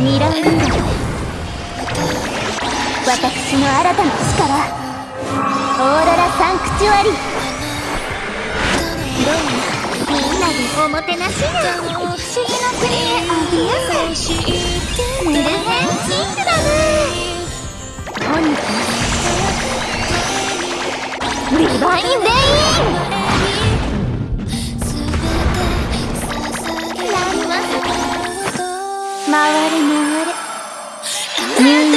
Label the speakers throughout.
Speaker 1: 2ラウンド
Speaker 2: 私の新たな力。
Speaker 1: オーロラ
Speaker 2: サンクチュアリ。どうもみんなでおもてなしな不思議な国へおいでやすプルヘンキング
Speaker 1: だねかくリバイン・ベイ
Speaker 2: ン
Speaker 1: 回
Speaker 2: れ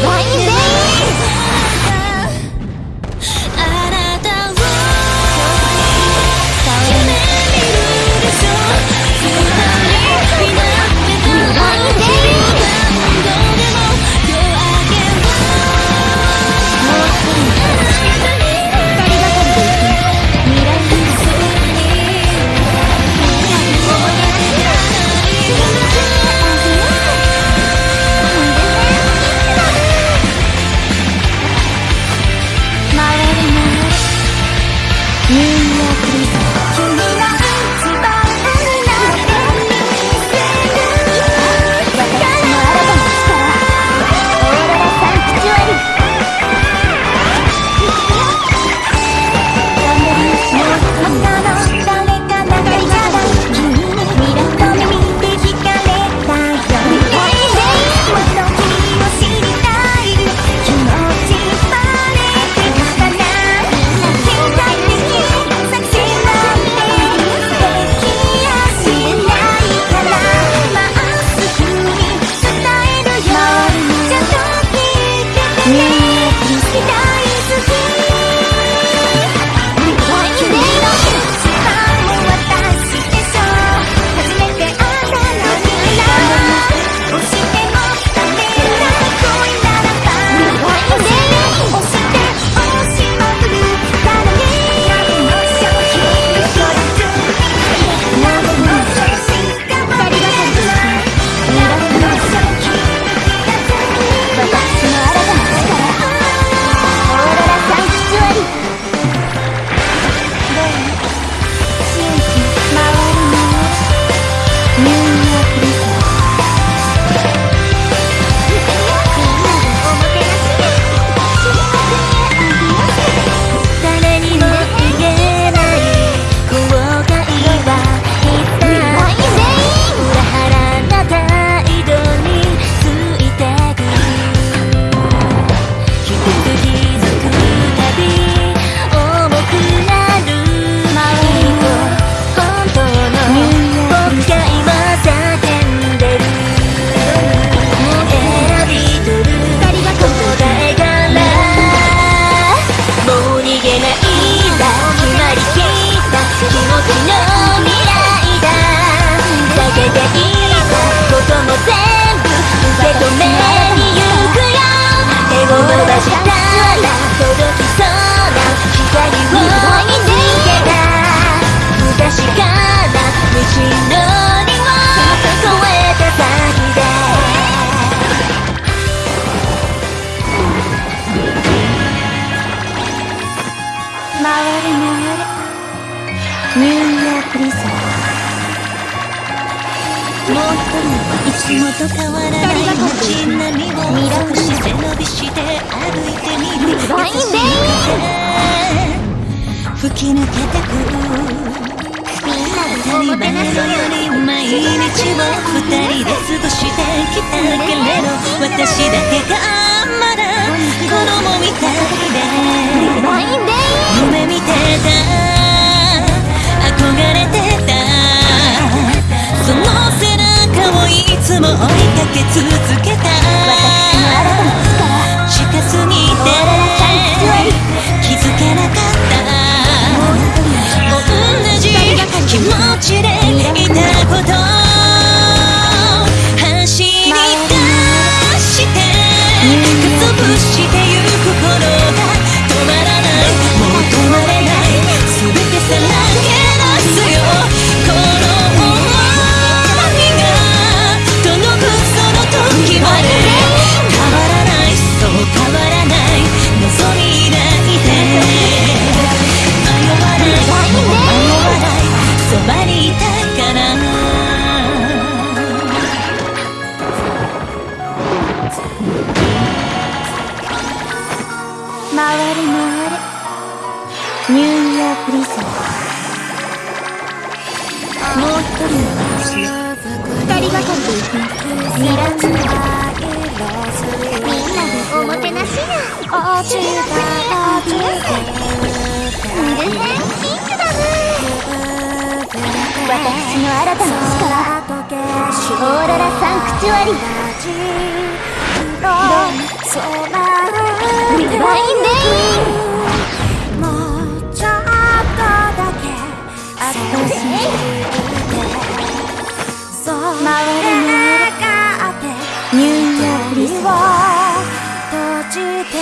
Speaker 2: Why is it? と変わらない街並みを見ラくル背伸びして歩いてみる
Speaker 1: 優しい
Speaker 2: 吹き抜けてく当たり前のように毎日を二人で過ごしてきたけれど私だけがまだ子供みたいで
Speaker 1: フリースもう一人の私二人がかりで行きまミラクルみんなでおもてなしがおちがおちミルフェンピンクだね私の新たな力オーロラサンクチュアリーディバインレインニューヨークを閉じて